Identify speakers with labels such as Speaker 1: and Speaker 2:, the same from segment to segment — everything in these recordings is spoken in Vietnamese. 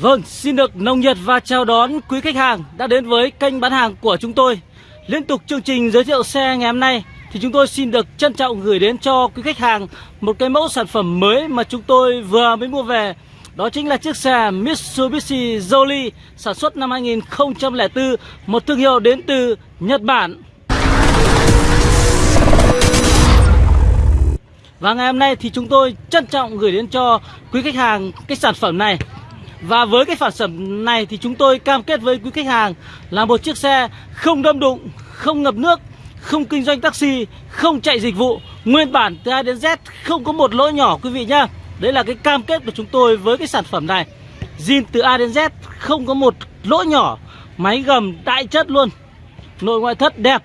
Speaker 1: Vâng, xin được nồng nhiệt và chào đón quý khách hàng đã đến với kênh bán hàng của chúng tôi. Liên tục chương trình giới thiệu xe ngày hôm nay thì chúng tôi xin được trân trọng gửi đến cho quý khách hàng một cái mẫu sản phẩm mới mà chúng tôi vừa mới mua về. Đó chính là chiếc xe Mitsubishi Jolie sản xuất năm 2004, một thương hiệu đến từ Nhật Bản. Và ngày hôm nay thì chúng tôi trân trọng gửi đến cho quý khách hàng cái sản phẩm này và với cái sản phẩm này thì chúng tôi cam kết với quý khách hàng là một chiếc xe không đâm đụng, không ngập nước, không kinh doanh taxi, không chạy dịch vụ, nguyên bản từ A đến Z không có một lỗi nhỏ quý vị nhá. Đấy là cái cam kết của chúng tôi với cái sản phẩm này. zin từ A đến Z không có một lỗ nhỏ, máy gầm đại chất luôn. Nội ngoại thất đẹp.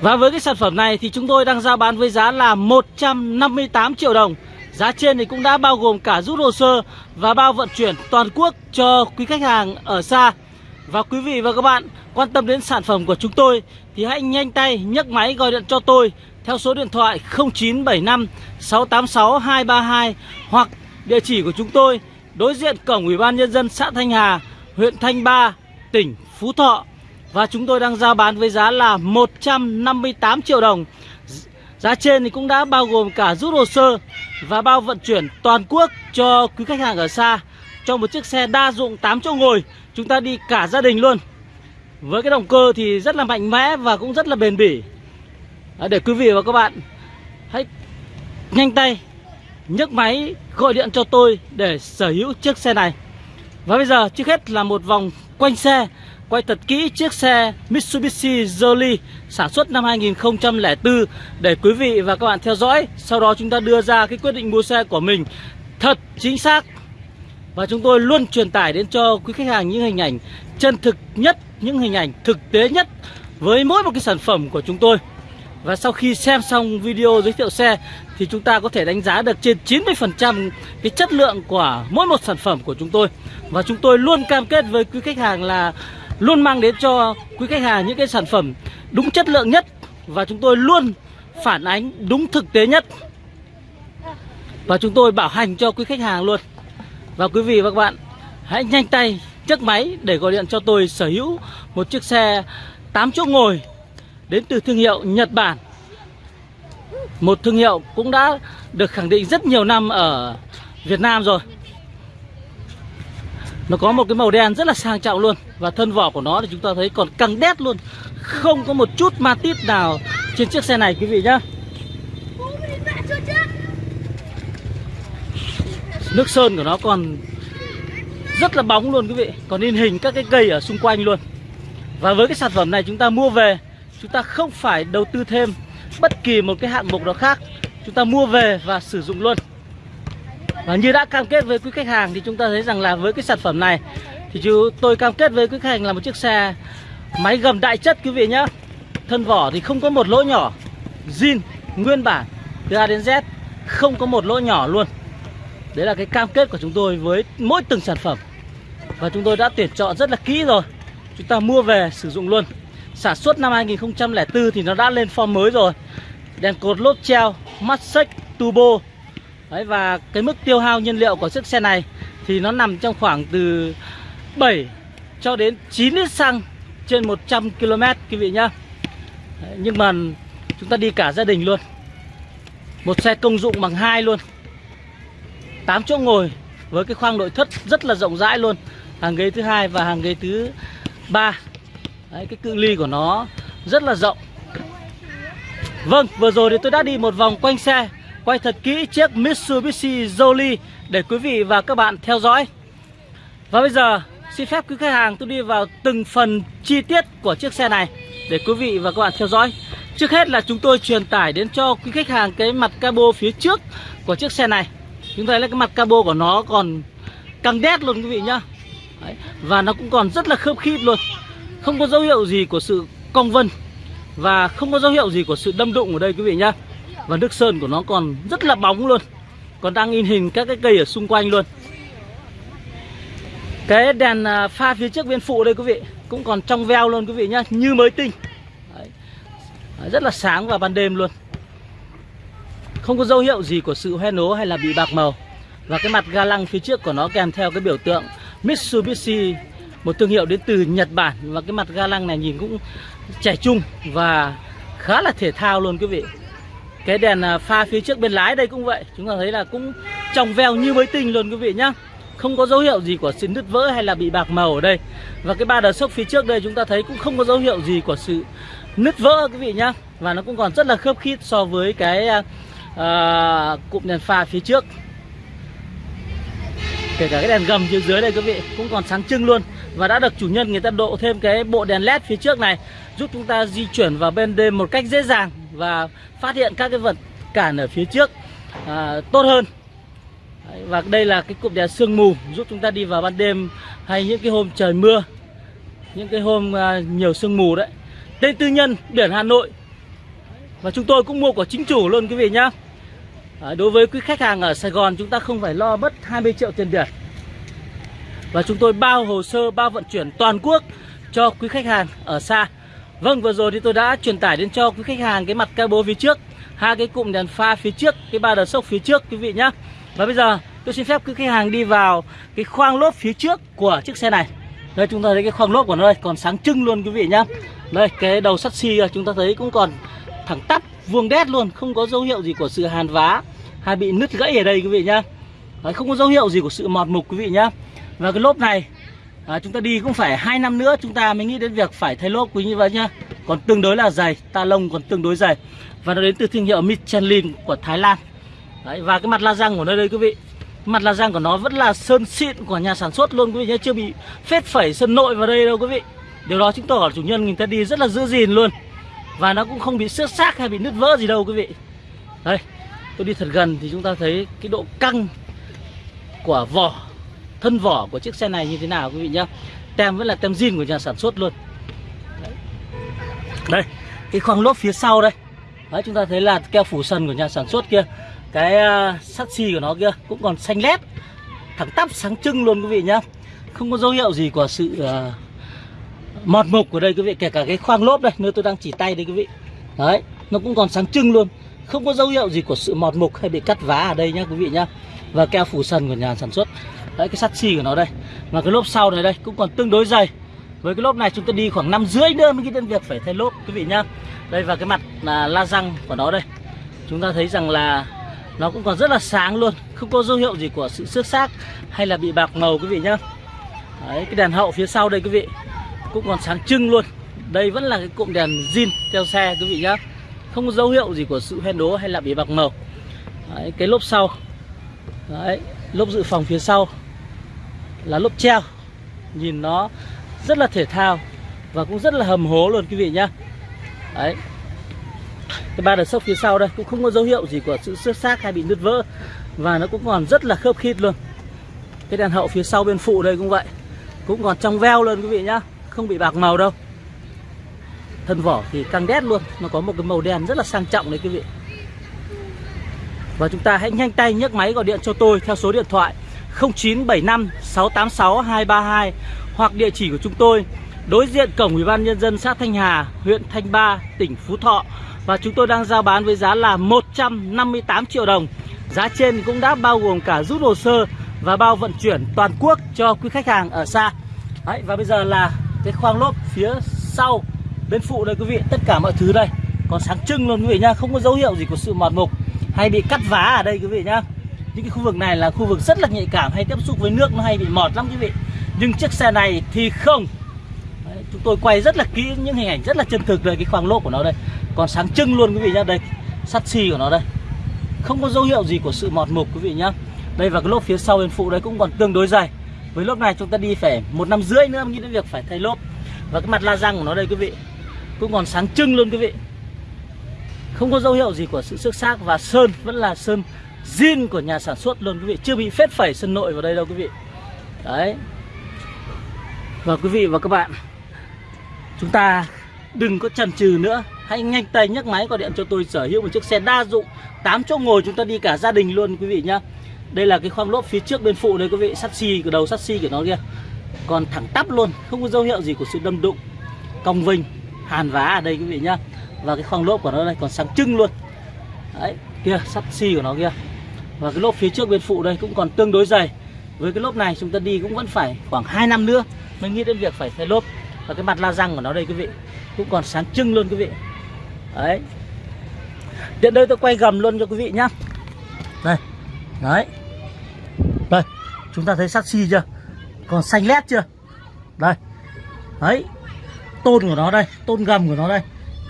Speaker 1: Và với cái sản phẩm này thì chúng tôi đang giao bán với giá là 158 triệu đồng. Giá trên thì cũng đã bao gồm cả rút hồ sơ và bao vận chuyển toàn quốc cho quý khách hàng ở xa. Và quý vị và các bạn quan tâm đến sản phẩm của chúng tôi thì hãy nhanh tay nhấc máy gọi điện cho tôi theo số điện thoại 0975 686 232 hoặc địa chỉ của chúng tôi đối diện cổng Ủy ban nhân dân xã Thanh Hà, huyện Thanh Ba, tỉnh Phú Thọ. Và chúng tôi đang giao bán với giá là 158 triệu đồng. Giá trên thì cũng đã bao gồm cả rút hồ sơ và bao vận chuyển toàn quốc cho quý khách hàng ở xa. Cho một chiếc xe đa dụng 8 chỗ ngồi chúng ta đi cả gia đình luôn. Với cái động cơ thì rất là mạnh mẽ và cũng rất là bền bỉ để quý vị và các bạn hãy nhanh tay nhấc máy gọi điện cho tôi để sở hữu chiếc xe này và bây giờ trước hết là một vòng quanh xe quay thật kỹ chiếc xe Mitsubishi Jolie sản xuất năm 2004 để quý vị và các bạn theo dõi. Sau đó chúng ta đưa ra cái quyết định mua xe của mình thật chính xác. Và chúng tôi luôn truyền tải đến cho quý khách hàng những hình ảnh chân thực nhất, những hình ảnh thực tế nhất với mỗi một cái sản phẩm của chúng tôi. Và sau khi xem xong video giới thiệu xe, thì chúng ta có thể đánh giá được trên 90% cái chất lượng của mỗi một sản phẩm của chúng tôi. Và chúng tôi luôn cam kết với quý khách hàng là luôn mang đến cho quý khách hàng những cái sản phẩm đúng chất lượng nhất. Và chúng tôi luôn phản ánh đúng thực tế nhất. Và chúng tôi bảo hành cho quý khách hàng luôn. Và quý vị và các bạn, hãy nhanh tay chiếc máy để gọi điện cho tôi sở hữu một chiếc xe 8 chỗ ngồi đến từ thương hiệu Nhật Bản. Một thương hiệu cũng đã được khẳng định rất nhiều năm ở Việt Nam rồi. Nó có một cái màu đen rất là sang trọng luôn Và thân vỏ của nó thì chúng ta thấy còn căng đét luôn. Không có một chút ma tít nào trên chiếc xe này, quý vị nhá. Nước sơn của nó còn rất là bóng luôn, quý vị. Còn in hình các cái cây ở xung quanh luôn. Và với cái sản phẩm này chúng ta mua về Chúng ta không phải đầu tư thêm bất kỳ một cái hạng mục nào khác Chúng ta mua về và sử dụng luôn và như đã cam kết với quý khách hàng thì chúng ta thấy rằng là với cái sản phẩm này thì chú tôi cam kết với quý khách hàng là một chiếc xe máy gầm đại chất, quý vị nhá. Thân vỏ thì không có một lỗ nhỏ. zin, nguyên bản, từ A đến Z, không có một lỗ nhỏ luôn. Đấy là cái cam kết của chúng tôi với mỗi từng sản phẩm. Và chúng tôi đã tuyển chọn rất là kỹ rồi. Chúng ta mua về sử dụng luôn. Sản xuất năm 2004 thì nó đã lên form mới rồi. Đèn cột lốp treo, mắt xích, turbo Đấy, và cái mức tiêu hao nhiên liệu của chiếc xe này thì nó nằm trong khoảng từ 7 cho đến 9 lít xăng trên 100 km quý vị nhá. Đấy, nhưng mà chúng ta đi cả gia đình luôn. Một xe công dụng bằng hai luôn. 8 chỗ ngồi với cái khoang nội thất rất là rộng rãi luôn. Hàng ghế thứ hai và hàng ghế thứ ba. Đấy, cái cự ly của nó rất là rộng. Vâng, vừa rồi thì tôi đã đi một vòng quanh xe quay thật kỹ chiếc Mitsubishi Jolie để quý vị và các bạn theo dõi. Và bây giờ xin phép quý khách hàng tôi đi vào từng phần chi tiết của chiếc xe này để quý vị và các bạn theo dõi. Trước hết là chúng tôi truyền tải đến cho quý khách hàng cái mặt cabo phía trước của chiếc xe này. Chúng ta thấy là cái mặt cabo của nó còn căng đét luôn quý vị nhá. Đấy. Và nó cũng còn rất là khớp khít luôn. Không có dấu hiệu gì của sự cong vân và không có dấu hiệu gì của sự đâm đụng ở đây quý vị nhá. Và nước sơn của nó còn rất là bóng luôn Còn đang in hình các cái cây ở xung quanh luôn Cái đèn à, pha phía trước bên phụ đây quý vị cũng còn trong veo luôn quý vị nhá như mới tinh Đấy. Đấy, rất là sáng vào ban đêm luôn không có dấu hiệu gì của sự hoen ố hay là bị bạc màu và cái mặt ga lăng phía trước của nó kèm theo cái biểu tượng Mitsubishi một thương hiệu đến từ Nhật Bản và cái mặt ga lăng này nhìn cũng trẻ trung và khá là thể thao luôn quý vị. Cái đèn à, pha phía trước bên lái đây cũng vậy chúng ta thấy là cũng trong veo như mới tinh luôn quý vị nhá. Không có dấu hiệu gì của sự nứt vỡ hay là bị bạc màu ở đây. Và cái ba đờ sốc phía trước đây chúng ta thấy cũng không có dấu hiệu gì của sự nứt vỡ quý vị nhá. Và nó cũng còn rất là khớp khít so với cái uh, cụm đèn pha phía trước. Kể cả cái đèn gầm phía dưới đây quý vị cũng còn sáng trưng luôn và đã được chủ nhân người ta độ thêm cái bộ đèn led phía trước này giúp chúng ta di chuyển vào bên đêm một cách dễ dàng và phát hiện các cái vật cản ở phía trước à, tốt hơn. Và đây là cái cụm đèn sương mù giúp chúng ta đi vào ban đêm hay những cái hôm trời mưa những cái hôm à, nhiều sương mù đấy. Tên tư nhân biển Hà Nội. Và chúng tôi cũng mua của chính chủ luôn quý vị nhá. À, đối với quý khách hàng ở Sài Gòn chúng ta không phải lo mất 20 triệu tiền biển và chúng tôi bao hồ sơ bao vận chuyển toàn quốc cho quý khách hàng ở xa. Vâng vừa rồi thì tôi đã truyền tải đến cho quý khách hàng cái mặt cabo phía trước hai cái cụm đèn pha phía trước cái ba đờ sốc phía trước quý vị nhá. Và bây giờ tôi xin phép quý khách hàng đi vào cái khoang lốp phía trước của chiếc xe này. Đây chúng ta thấy cái khoang lốp của nó đây còn sáng trưng luôn quý vị nhá. Đây cái đầu sắt xi chúng ta thấy cũng còn thẳng tắp vuông đét luôn không có dấu hiệu gì của sự hàn vá hay bị nứt gãy ở đây quý vị nhá. Đấy, không có dấu hiệu gì của sự mọt mục quý vị nhá và cái lốp này à, chúng ta đi cũng phải hai năm nữa chúng ta mới nghĩ đến việc phải thay lốp quý như vậy nhá còn tương đối là dày ta lông còn tương đối dày. Và nó đến từ thương hiệu Michelin của Thái Lan. Đấy, và cái mặt la răng của nó đây quý vị. Mặt la răng của nó vẫn là sơn xịn của nhà sản xuất luôn quý vị nhé. Chưa bị phết phẩy sơn nội vào đây đâu quý vị. Điều đó chứng tỏ là chủ nhân người ta đi rất là giữ gìn luôn. Và nó cũng không bị xước xác hay bị nứt vỡ gì đâu quý vị. Đây tôi đi thật gần thì chúng ta thấy cái độ căng của vỏ thân vỏ của chiếc xe này như thế nào quý vị nhá. Tem vẫn là tem zin của nhà sản xuất luôn. Đấy, đây cái khoang lốp phía sau đây. Đấy chúng ta thấy là keo phủ sần của nhà sản xuất kia cái uh, sắt xi của nó kia cũng còn xanh lét thẳng tắp sáng trưng luôn quý vị nhá. Không có dấu hiệu gì của sự uh, mọt mục của đây quý vị kể cả cái khoang lốp đây nơi tôi đang chỉ tay đây quý vị. Đấy nó cũng còn sáng trưng luôn. Không có dấu hiệu gì của sự mọt mục hay bị cắt vá ở đây nhá quý vị nhá. Và keo phủ sần của nhà sản xuất đấy cái sắt xi của nó đây. Và cái lốp sau này đây cũng còn tương đối dày. Với cái lốp này chúng ta đi khoảng năm rưỡi nữa mới cái đến việc phải thay lốp quý vị nhá. Đây và cái mặt là la răng của nó đây. Chúng ta thấy rằng là nó cũng còn rất là sáng luôn không có dấu hiệu gì của sự xước xác hay là bị bạc màu quý vị nhá. Đấy cái đèn hậu phía sau đây quý vị cũng còn sáng trưng luôn. Đây vẫn là cái cụm đèn zin theo xe quý vị nhá. Không có dấu hiệu gì của sự hoen đố hay là bị bạc màu. Đấy, cái lốp sau. Đấy lốp dự phòng phía sau là lốp treo. Nhìn nó rất là thể thao và cũng rất là hầm hố luôn quý vị nhá. Đấy. Cái ba đợt sốc phía sau đây cũng không có dấu hiệu gì của sự xước xác hay bị nứt vỡ và nó cũng còn rất là khớp khít luôn. Cái đèn hậu phía sau bên phụ đây cũng vậy, cũng còn trong veo luôn quý vị nhá, không bị bạc màu đâu. Thân vỏ thì căng đét luôn, nó có một cái màu đen rất là sang trọng đấy quý vị. Và chúng ta hãy nhanh tay nhấc máy gọi điện cho tôi theo số điện thoại 0975 686 232 hoặc địa chỉ của chúng tôi đối diện cổng Ủy ban nhân dân xã Thanh Hà, huyện Thanh Ba, tỉnh Phú Thọ và chúng tôi đang giao bán với giá là 158 triệu đồng. Giá trên cũng đã bao gồm cả rút hồ sơ và bao vận chuyển toàn quốc cho quý khách hàng ở xa. Đấy, và bây giờ là cái khoang lốp phía sau bên phụ đây quý vị, tất cả mọi thứ đây còn sáng trưng luôn quý vị nhá, không có dấu hiệu gì của sự mòn mục hay bị cắt vá ở đây quý vị nhá. Những cái khu vực này là khu vực rất là nhạy cảm hay tiếp xúc với nước nó hay bị mọt lắm quý vị. Nhưng chiếc xe này thì không. Đấy, chúng tôi quay rất là kỹ những hình ảnh rất là chân thực đây cái khoang lốp của nó đây. Còn sáng trưng luôn quý vị nhá đây sắt xi của nó đây. Không có dấu hiệu gì của sự mọt mục quý vị nhá. Đây và cái lốp phía sau bên phụ đấy cũng còn tương đối dày với lốp này chúng ta đi phải một năm rưỡi nữa mới nghĩ đến việc phải thay lốp. Và cái mặt la răng của nó đây quý vị cũng còn sáng trưng luôn quý vị. Không có dấu hiệu gì của sự xước xác và sơn vẫn là sơn zin của nhà sản xuất luôn, quý vị. Chưa bị phết phẩy sân nội vào đây đâu, quý vị. Đấy. Và quý vị và các bạn, chúng ta đừng có chần chừ nữa. Hãy nhanh tay nhấc máy gọi điện cho tôi sở hữu một chiếc xe đa dụng 8 chỗ ngồi chúng ta đi cả gia đình luôn, quý vị nhá. Đây là cái khoang lốp phía trước bên phụ đây, quý vị. Sắt xi của đầu, sắt xi của nó kia. Còn thẳng tắp luôn, không có dấu hiệu gì của sự đâm đụng, cong vinh hàn vá ở đây, quý vị nhá. Và cái khoang lốp của nó đây còn sáng trưng luôn. Đấy, kia, sắt xi của nó kia và cái lốp phía trước bên phụ đây cũng còn tương đối dày. Với cái lốp này chúng ta đi cũng vẫn phải khoảng 2 năm nữa mới nghĩ đến việc phải thay lốp. Và cái mặt la răng của nó đây quý vị cũng còn sáng trưng luôn quý vị. Đấy. Tiện đây tôi quay gầm luôn cho quý vị nhá. Đây. Đấy. Đây. Chúng ta thấy sắt xi chưa? Còn xanh lét chưa? Đây. Đấy. Tôn của nó đây tôn gầm của nó đây.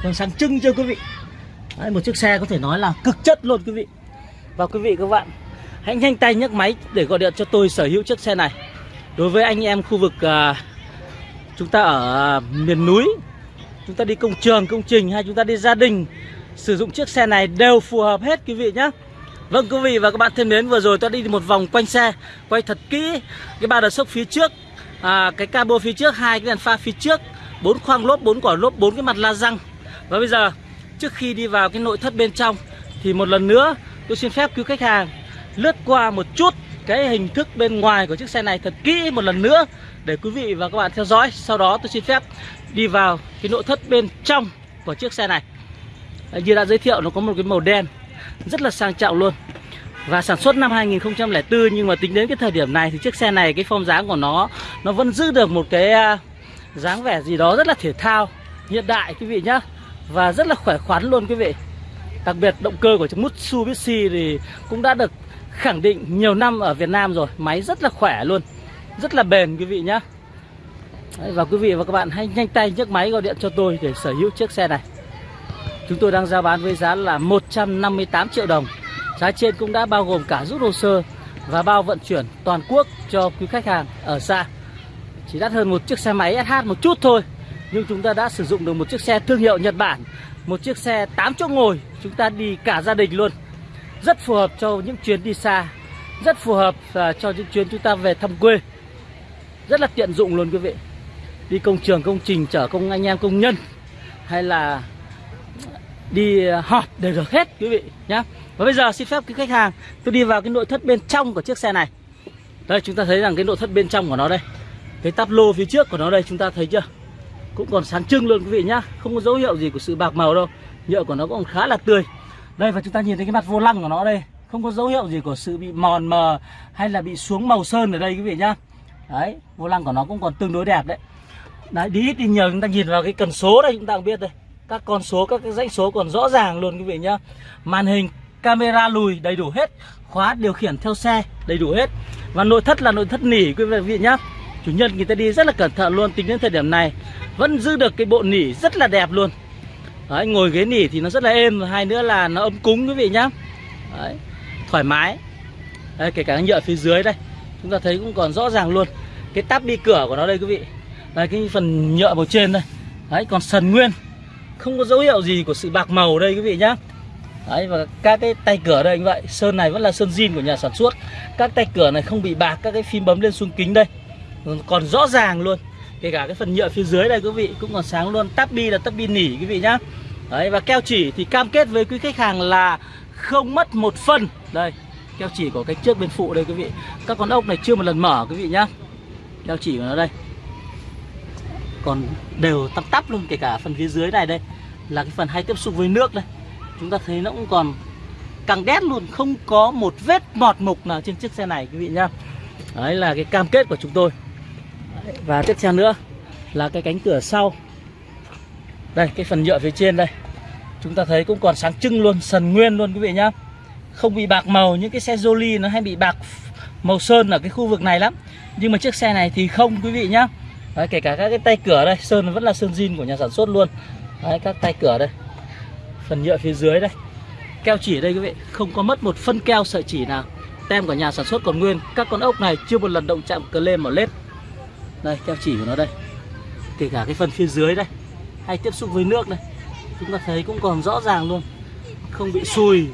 Speaker 1: Còn sáng trưng chưa quý vị? Đấy, một chiếc xe có thể nói là cực chất luôn quý vị và quý vị các bạn hãy nhanh tay nhấc máy để gọi điện cho tôi sở hữu chiếc xe này. Đối với anh em khu vực uh, chúng ta ở uh, miền núi chúng ta đi công trường công trình hay chúng ta đi gia đình sử dụng chiếc xe này đều phù hợp hết quý vị nhé Vâng quý vị và các bạn thân mến vừa rồi tôi đi một vòng quanh xe quay thật kỹ cái ba đợt sốc phía trước à, cái cabo phía trước hai cái đèn pha phía trước bốn khoang lốp bốn quả lốp bốn cái mặt la răng. Và bây giờ trước khi đi vào cái nội thất bên trong thì một lần nữa tôi xin phép cứu khách hàng lướt qua một chút cái hình thức bên ngoài của chiếc xe này thật kỹ một lần nữa để quý vị và các bạn theo dõi. Sau đó tôi xin phép đi vào cái nội thất bên trong của chiếc xe này. À, như đã giới thiệu, nó có một cái màu đen, rất là sang trọng luôn. Và sản xuất năm 2004 nhưng mà tính đến cái thời điểm này thì chiếc xe này, cái form dáng của nó nó vẫn giữ được một cái à, dáng vẻ gì đó rất là thể thao, hiện đại quý vị nhá. Và rất là khỏe khoắn luôn quý vị đặc biệt động cơ của chiếc Mitsubishi thì cũng đã được khẳng định nhiều năm ở Việt Nam rồi. Máy rất là khỏe luôn rất là bền quý vị nhá. Đấy, và quý vị và các bạn hãy nhanh tay nhấc máy gọi điện cho tôi để sở hữu chiếc xe này. Chúng tôi đang giao bán với giá là 158 triệu đồng. Giá trên cũng đã bao gồm cả rút hồ sơ và bao vận chuyển toàn quốc cho quý khách hàng ở xa. Chỉ đắt hơn một chiếc xe máy SH một chút thôi. Nhưng chúng ta đã sử dụng được một chiếc xe thương hiệu Nhật Bản, Một chiếc xe 8 chỗ ngồi, Chúng ta đi cả gia đình luôn. Rất phù hợp cho những chuyến đi xa, Rất phù hợp à, cho những chuyến chúng ta về thăm quê. Rất là tiện dụng luôn quý vị. Đi công trường, công trình, chở công anh em, công nhân, Hay là đi à, họp đều được hết quý vị nhá. Và bây giờ xin phép quý khách hàng, tôi đi vào cái nội thất bên trong của chiếc xe này. Đây, chúng ta thấy rằng cái nội thất bên trong của nó đây. Cái tắp lô phía trước của nó đây, chúng ta thấy chưa? Cũng còn sáng trưng luôn quý vị nhá. Không có dấu hiệu gì của sự bạc màu đâu. Nhựa của nó cũng khá là tươi. Đây, và chúng ta nhìn thấy cái mặt vô lăng của nó đây. Không có dấu hiệu gì của sự bị mòn mờ hay là bị xuống màu sơn ở đây quý vị nhá. Đấy, vô lăng của nó cũng còn tương đối đẹp đấy. Đấy, đi ít đi nhiều, chúng ta nhìn vào cái cần số đây, chúng ta cũng biết đây. Các con số, các cái dãy số còn rõ ràng luôn quý vị nhá. Màn hình, camera lùi đầy đủ hết. Khóa điều khiển theo xe đầy đủ hết. Và nội thất là nội thất nỉ quý vị nhá chủ nhân người ta đi rất là cẩn thận luôn tính đến thời điểm này vẫn giữ được cái bộ nỉ rất là đẹp luôn. Đấy, ngồi ghế nỉ thì nó rất là êm và hai nữa là nó ấm cúng quý vị nhá. Đấy, thoải mái. Đấy, kể cả nhựa phía dưới đây chúng ta thấy cũng còn rõ ràng luôn. Cái tắp đi cửa của nó đây quý vị. Đây cái phần nhựa màu trên đây. Đấy còn sần nguyên. Không có dấu hiệu gì của sự bạc màu đây quý vị nhá. Đấy và các cái tay cửa đây như vậy. Sơn này vẫn là sơn zin của nhà sản xuất. Các tay cửa này không bị bạc Các cái phím bấm lên xuống kính đây. Còn rõ ràng luôn. Kể cả cái phần nhựa phía dưới đây quý vị, Cũng còn sáng luôn. Tắp bi là tắp bi nỉ quý vị nhá. Đấy, và keo chỉ thì cam kết với quý khách hàng là Không mất một phân Đây, keo chỉ của cái trước bên phụ đây quý vị. Các con ốc này chưa một lần mở quý vị nhá. Keo chỉ của nó đây. Còn đều tắp tắp luôn, kể cả phần phía dưới này đây, là cái phần hay tiếp xúc với nước đây. Chúng ta thấy nó cũng còn càng đét luôn, không có một vết mọt mục nào trên chiếc xe này quý vị nhá. Đấy là cái cam kết của chúng tôi và tiếp theo nữa là cái cánh cửa sau. Đây cái phần nhựa phía trên đây. Chúng ta thấy cũng còn sáng trưng luôn sần nguyên luôn quý vị nhá. Không bị bạc màu những cái xe Jolie nó hay bị bạc màu sơn ở cái khu vực này lắm. Nhưng mà chiếc xe này thì không quý vị nhá. Đấy, kể cả các cái tay cửa đây sơn vẫn là sơn zin của nhà sản xuất luôn. Đấy, các tay cửa đây. Phần nhựa phía dưới đây. Keo chỉ đây quý vị không có mất một phân keo sợi chỉ nào. Tem của nhà sản xuất còn nguyên. Các con ốc này chưa một lần động chạm cờ lên mà lết đây keo chỉ của nó đây. Kể cả cái phần phía dưới đây hay tiếp xúc với nước đây chúng ta thấy cũng còn rõ ràng luôn. Không bị sùi.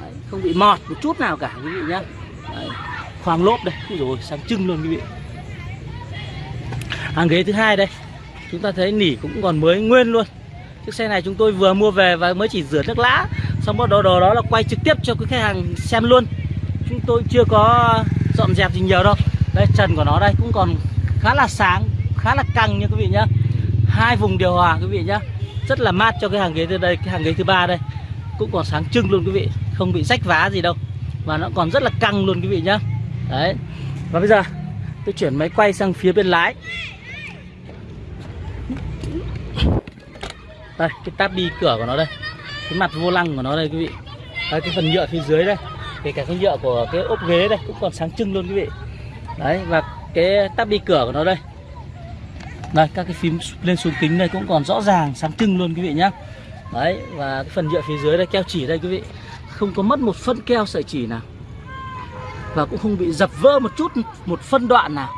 Speaker 1: Đấy, không bị mọt một chút nào cả quý vị nhá. Đấy, khoang lốp đây. Rồi sáng trưng luôn quý vị. Hàng ghế thứ hai đây. Chúng ta thấy nỉ cũng còn mới nguyên luôn. Chiếc xe này chúng tôi vừa mua về và mới chỉ rửa nước lã xong bắt đầu đó, đó là quay trực tiếp cho quý khách hàng xem luôn. Chúng tôi chưa có dọn dẹp gì nhiều đâu. Đây trần của nó đây cũng còn khá là sáng khá là căng nha quý vị nhá. Hai vùng điều hòa quý vị nhá. Rất là mát cho cái hàng ghế từ đây cái hàng ghế thứ ba đây. Cũng còn sáng trưng luôn quý vị không bị rách vá gì đâu. Và nó còn rất là căng luôn quý vị nhá. Đấy. Và bây giờ tôi chuyển máy quay sang phía bên lái. Đây cái tab đi cửa của nó đây. Cái mặt vô lăng của nó đây quý vị. Đây, cái phần nhựa phía dưới đây. Kể cả cái nhựa của cái ốp ghế đây cũng còn sáng trưng luôn quý vị. Đấy và cái tắp đi cửa của nó đây. Đây, các cái phím lên xuống kính đây cũng còn rõ ràng, sáng trưng luôn quý vị nhá. Đấy, và cái phần nhựa phía dưới đây, keo chỉ đây quý vị. Không có mất một phân keo sợi chỉ nào. Và cũng không bị dập vỡ một chút, một phân đoạn nào.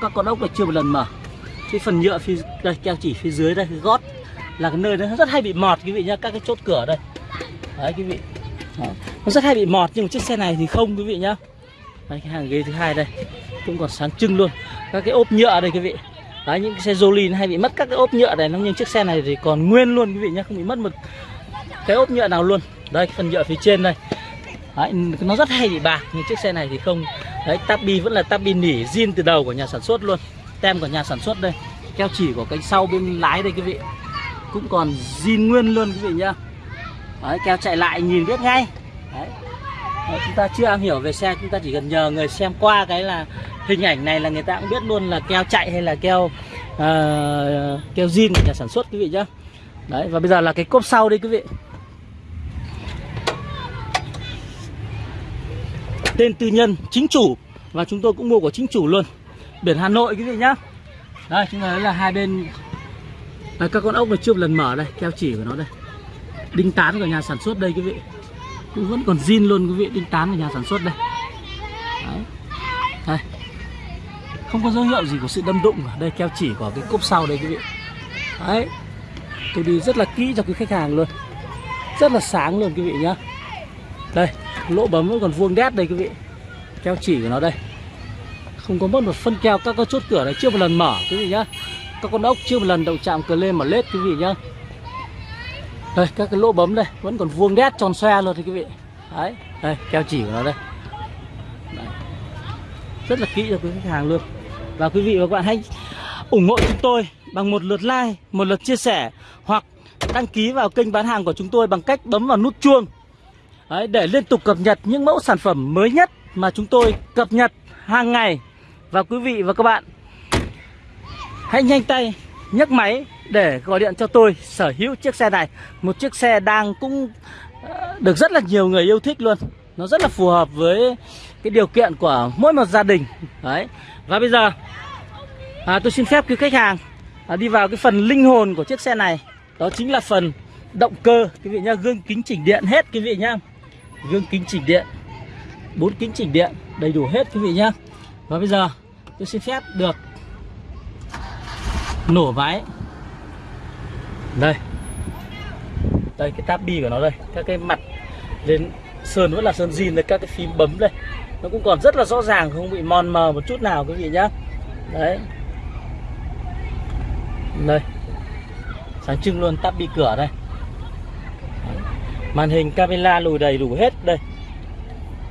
Speaker 1: Các con ốc này chưa một lần mở. Cái phần nhựa phía, đây, keo chỉ phía dưới đây, cái gót là cái nơi nó rất hay bị mọt quý vị nhá, các cái chốt cửa đây. Đấy quý vị. Đó. nó rất hay bị mọt nhưng mà chiếc xe này thì không quý vị nhá. Đây cái hàng ghế thứ hai đây cũng còn sáng trưng luôn. Các cái ốp nhựa đây quý vị. Đấy những cái xe Jolin hay bị mất các cái ốp nhựa này nhưng chiếc xe này thì còn nguyên luôn quý vị nhé, không bị mất một cái ốp nhựa nào luôn. Đây phần nhựa phía trên đây. Đấy, nó rất hay bị bạc nhưng chiếc xe này thì không. Đấy tabi vẫn là tabi nỉ zin từ đầu của nhà sản xuất luôn. Tem của nhà sản xuất đây. Keo chỉ của cánh sau bên lái đây quý vị. Cũng còn zin nguyên luôn quý vị nhá. Đấy, keo chạy lại nhìn biết ngay. Đấy. Đấy, chúng ta chưa am hiểu về xe chúng ta chỉ cần nhờ người xem qua cái là hình ảnh này là người ta cũng biết luôn là keo chạy hay là keo uh, keo zin của nhà sản xuất quý vị nhá. Đấy và bây giờ là cái cốp sau đây quý vị. Tên tư nhân chính chủ. Và chúng tôi cũng mua của chính chủ luôn. Biển Hà Nội quý vị nhá. Đây chúng ta thấy là hai bên đây, các con ốc này chưa một lần mở đây keo chỉ của nó đây. Đinh tán của nhà sản xuất đây quý vị cũng vẫn còn zin luôn quý vị đinh tán của nhà sản xuất đây. Đấy. đây. Không có dấu hiệu gì của sự đâm đụng cả. đây, keo chỉ của cái cốp sau đây, quý vị. Đấy. Tôi đi rất là kỹ cho cái khách hàng luôn. Rất là sáng luôn, quý vị nhá. Đây, lỗ bấm vẫn còn vuông đét đây, quý vị. Keo chỉ của nó đây. Không có mất một phân keo, các con chốt cửa này chưa một lần mở, quý vị nhá. Các con ốc chưa một lần đậu chạm cờ lên mà lết, quý vị nhá đây các cái lỗ bấm đây vẫn còn vuông đét tròn xoe luôn thì quý vị. Đấy đây keo chỉ của nó đây. Đấy. rất là kỹ cho quý khách hàng luôn. Và quý vị và các bạn hãy ủng hộ chúng tôi bằng một lượt like một lượt chia sẻ hoặc đăng ký vào kênh bán hàng của chúng tôi bằng cách bấm vào nút chuông. Đấy, để liên tục cập nhật những mẫu sản phẩm mới nhất mà chúng tôi cập nhật hàng ngày. Và quý vị và các bạn hãy nhanh tay nhấc máy để gọi điện cho tôi sở hữu chiếc xe này. Một chiếc xe đang cũng ờ, được rất là nhiều người yêu thích luôn. Nó rất là phù hợp với cái điều kiện của mỗi một gia đình. Đấy. Và bây giờ à, tôi xin phép quý khách hàng à, đi vào cái phần linh hồn của chiếc xe này. Đó chính là phần động cơ. Quý vị nhá gương kính chỉnh điện hết quý vị nhá. Gương kính chỉnh điện. Bốn kính chỉnh điện đầy đủ hết quý vị nhá. Và bây giờ tôi xin phép được nổ máy đây. Đây, cái tab bi của nó đây. Các cái mặt lên sơn vẫn là sơn zin đây các cái phím bấm đây. Nó cũng còn rất là rõ ràng, không bị mòn mờ một chút nào quý vị nhá. Đấy. Đây. Sáng trưng luôn tab bi cửa đây. Màn hình camera lùi đầy đủ hết đây.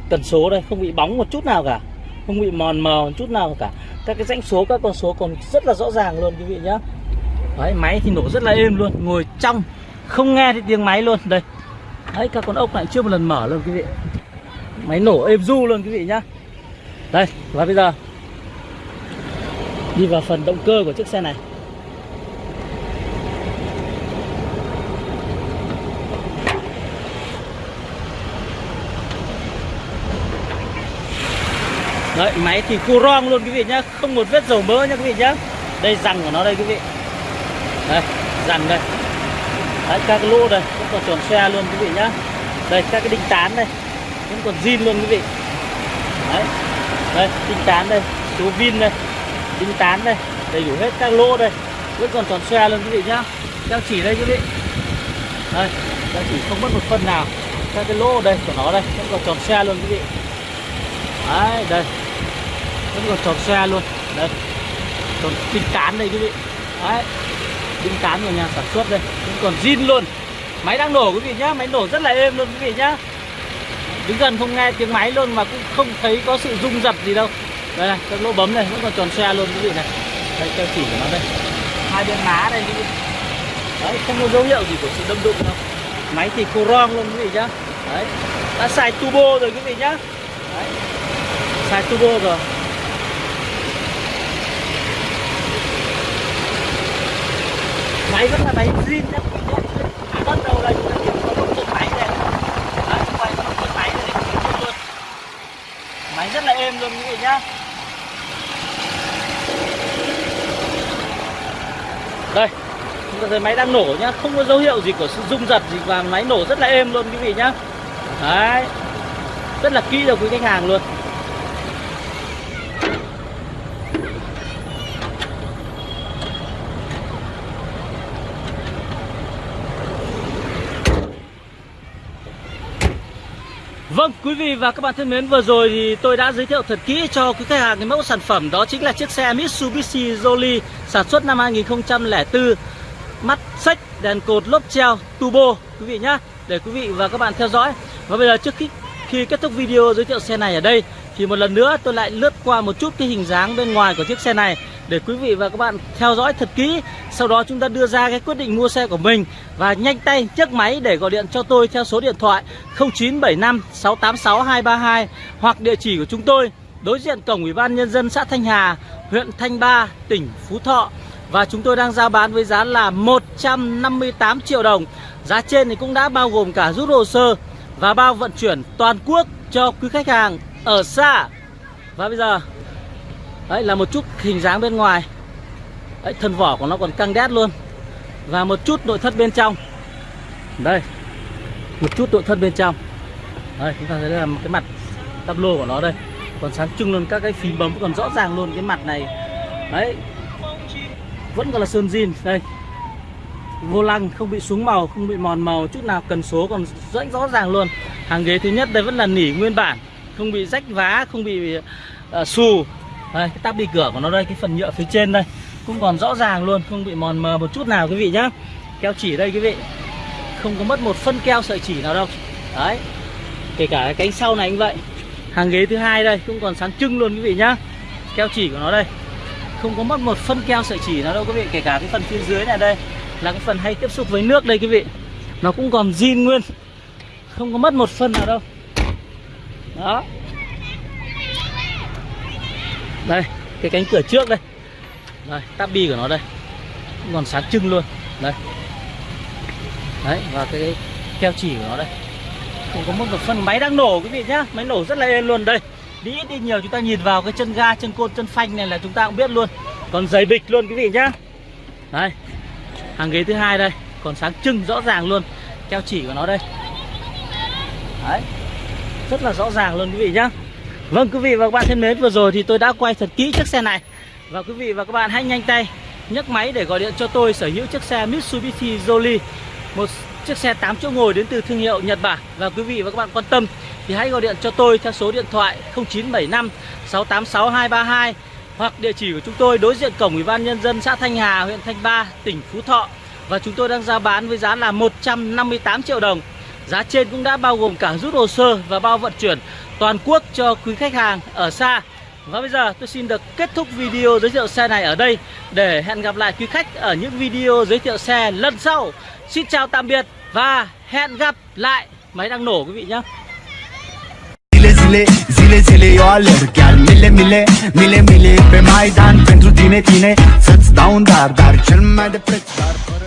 Speaker 1: Tần số đây, không bị bóng một chút nào cả. Không bị mòn mờ một chút nào cả các cái dãnh số, các con số còn rất là rõ ràng luôn quý vị nhá. Đấy, máy thì nổ rất là êm luôn, ngồi trong, không nghe thấy tiếng máy luôn. Đây. Đấy, các con ốc lại chưa một lần mở luôn quý vị. Máy nổ êm du luôn quý vị nhá. Đây, và bây giờ, đi vào phần động cơ của chiếc xe này. Đấy, máy thì cu rong luôn quý vị nhá Không một vết dầu mỡ nha quý vị nhá. Đây răng của nó đây quý vị. Đây, răng đây. Đấy, các cái lỗ đây Vẫn còn tròn xe luôn quý vị nhá. Đây, các cái đinh tán đây Vẫn còn zin luôn quý vị. Đấy, đây, đinh tán đây Số vin đây, đinh tán đây Đầy đủ hết các lỗ đây. Vẫn còn tròn xe luôn quý vị nhá. Các chỉ đây quý vị. Đây, các chỉ không mất một phần nào. Các cái lỗ đây của nó đây Vẫn còn tròn xe luôn quý vị. Đấy, đây vẫn còn tròn xe luôn. Đây còn tinh tán đây, quý vị. Đấy. Tinh tán của nhà sản xuất đây. Vẫn còn zin luôn. Máy đang nổ, quý vị nhá. Máy nổ rất là êm luôn, quý vị nhá. Đứng gần không nghe tiếng máy luôn mà cũng không thấy có sự rung giật gì đâu. Đây này, các lỗ bấm này, vẫn còn tròn xe luôn, quý vị này. Đây keo chỉ của nó đây. Hai bên má đây, quý vị. Đấy, không có dấu hiệu gì của sự đâm đụng đâu. Máy thì cô ron luôn, quý vị nhá. Đấy. Đã xài turbo rồi, quý vị nhá. Đấy. Xài turbo rồi. Máy vẫn là máy zin nhá quý bắt đầu là chúng ta kiểm tra một chân máy này đấy, quay một máy này để kiểm tra luôn máy rất là êm luôn, quý vị nhá. Đây, chúng ta thấy máy đang nổ nhá. Không có dấu hiệu gì của sự rung giật gì và máy nổ rất là êm luôn, quý vị nhá. Đấy, rất là kỹ cho quý khách hàng luôn. Vâng, quý vị và các bạn thân mến, vừa rồi thì tôi đã giới thiệu thật kỹ cho quý khách hàng cái mẫu sản phẩm đó chính là chiếc xe Mitsubishi Jolly sản xuất năm 2004 mắt sách đèn cột lốp treo turbo quý vị nhá để quý vị và các bạn theo dõi. Và bây giờ trước khi khi kết thúc video giới thiệu xe này ở đây thì một lần nữa tôi lại lướt qua một chút cái hình dáng bên ngoài của chiếc xe này để quý vị và các bạn theo dõi thật kỹ, sau đó chúng ta đưa ra cái quyết định mua xe của mình và nhanh tay nhấc máy để gọi điện cho tôi theo số điện thoại 0975 686 232 hoặc địa chỉ của chúng tôi, đối diện cổng ủy ban nhân dân xã Thanh Hà, huyện Thanh Ba, tỉnh Phú Thọ. Và chúng tôi đang giao bán với giá là 158 triệu đồng. Giá trên thì cũng đã bao gồm cả rút hồ sơ và bao vận chuyển toàn quốc cho quý khách hàng ở xa. Và bây giờ Đấy là một chút hình dáng bên ngoài. Đấy thân vỏ của nó còn căng đét luôn. Và một chút nội thất bên trong. Đây Một chút nội thất bên trong. Đây chúng ta thấy đây là một cái mặt tablo của nó đây. Còn sáng trưng luôn các cái phím bấm còn rõ ràng luôn cái mặt này. Đấy Vẫn còn là sơn zin Đây. Vô lăng không bị xuống màu không bị mòn màu chút nào cần số còn rất rõ ràng luôn. Hàng ghế thứ nhất đây vẫn là nỉ nguyên bản không bị rách vá không bị uh, xù đây, cái tắp đi cửa của nó đây, cái phần nhựa phía trên đây. Cũng còn rõ ràng luôn, không bị mòn mờ một chút nào quý vị nhá. Keo chỉ đây quý vị. Không có mất một phân keo sợi chỉ nào đâu. Đấy. Kể cả cái cánh sau này cũng vậy. Hàng ghế thứ hai đây, cũng còn sáng trưng luôn quý vị nhá. Keo chỉ của nó đây. Không có mất một phân keo sợi chỉ nào đâu quý vị. Kể cả cái phần phía dưới này đây, là cái phần hay tiếp xúc với nước đây quý vị. Nó cũng còn zin nguyên. Không có mất một phân nào đâu. Đó đây cái cánh cửa trước đây. Đây tabi của nó đây. Còn sáng trưng luôn. Đây. Đấy và cái, keo chỉ của nó đây. Cũng có một phần máy đang nổ quý vị nhá. Máy nổ rất là êm luôn. Đây đi ít đi nhiều chúng ta nhìn vào cái chân ga chân côn chân phanh này là chúng ta cũng biết luôn. Còn giày bịch luôn quý vị nhá. Đây hàng ghế thứ hai đây. Còn sáng trưng rõ ràng luôn. Keo chỉ của nó đây. Đấy rất là rõ ràng luôn quý vị nhá vâng quý vị và các bạn thân mến vừa rồi thì tôi đã quay thật kỹ chiếc xe này. Và quý vị và các bạn hãy nhanh tay nhấc máy để gọi điện cho tôi sở hữu chiếc xe Mitsubishi Jolly một chiếc xe 8 chỗ ngồi đến từ thương hiệu Nhật Bản. Và quý vị và các bạn quan tâm thì hãy gọi điện cho tôi theo số điện thoại 0975 686 232 hoặc địa chỉ của chúng tôi đối diện cổng Ủy ban nhân dân xã Thanh Hà, huyện Thanh Ba, tỉnh Phú Thọ. Và chúng tôi đang giao bán với giá là 158 triệu đồng. Giá trên cũng đã bao gồm cả rút hồ sơ và bao vận chuyển toàn quốc cho quý khách hàng ở xa. Và bây giờ tôi xin được kết thúc video giới thiệu xe này ở đây để hẹn gặp lại quý khách ở những video giới thiệu xe lần sau. Xin chào tạm biệt và hẹn gặp lại. Máy đang nổ quý vị nhé.
Speaker 2: zile, zile, zile eu alerg Chiar mile, mile, mile, mile pe Maidan Pentru tine, tine, să-ți dau un dar Dar cel mai de preț, dar fără